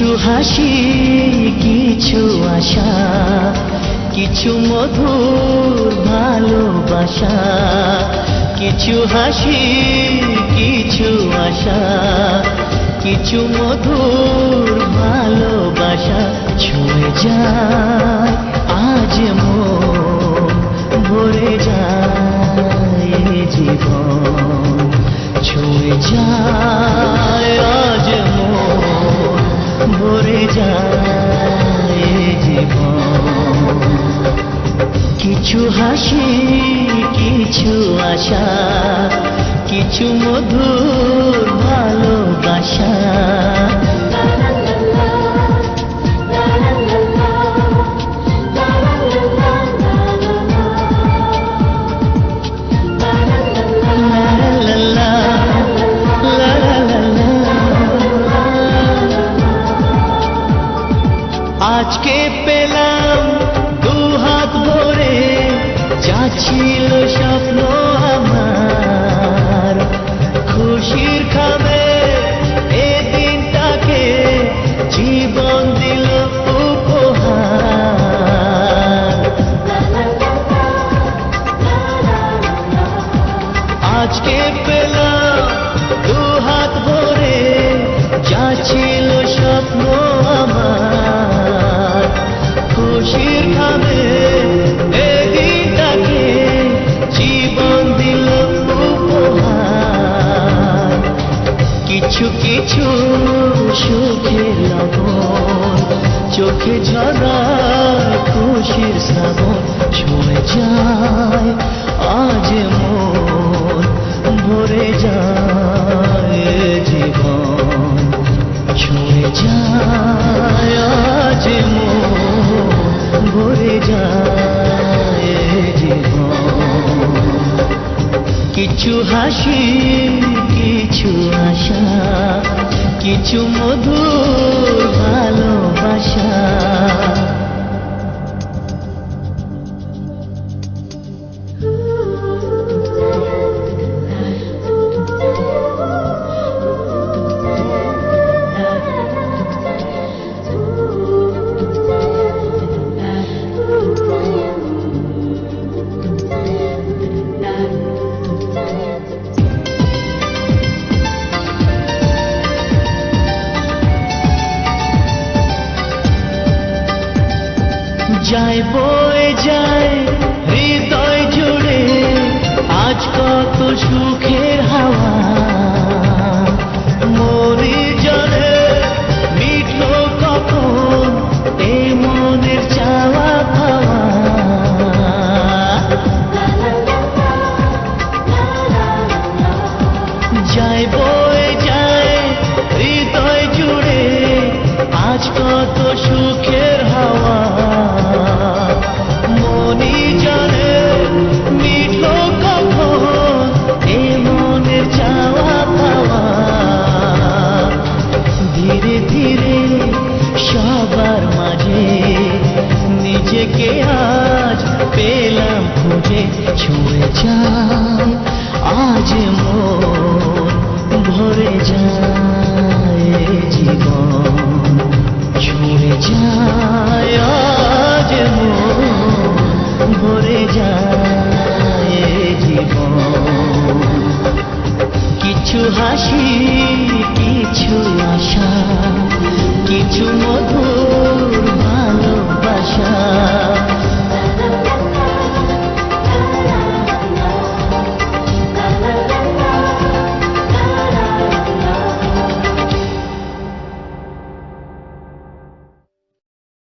কিছু হাসি, কিছু আশা, কিছু মধুর ভালোবাসা, কিছু হাসি, কিছু আশা, কিছু মধুর ভালোবাসা ছুঁয়ে যায়, আজ মন ভরে যায় জীবন ছুঁয়ে যায়। কিছু হাসি কিছু আশা কিছু মধুর ভালোবাসা লা লা লা, স্বপ্ন চোখে ঝরায় খুশির শ্রাবণ ছুঁয়ে যায়, আজ মন ভরে যায় জীবন। ছুঁয়ে যায়, আজ মন ভরে যায় জীবন। কিছু হাসি, কিছু আশা, কিছু মধুর ভালোবাসা যায় বয়ে যায় হৃদয় জুড়ে আজ কত সুখের হাওয়া। নিজেকে আজ পেলাম খুঁজে, ছুঁয়ে যায়। আজ মন ভরে যায় জীবন, ছুঁয়ে যায়। আজ মন ভরে যায় জীবন। কিছু হাসি, কিছু আশা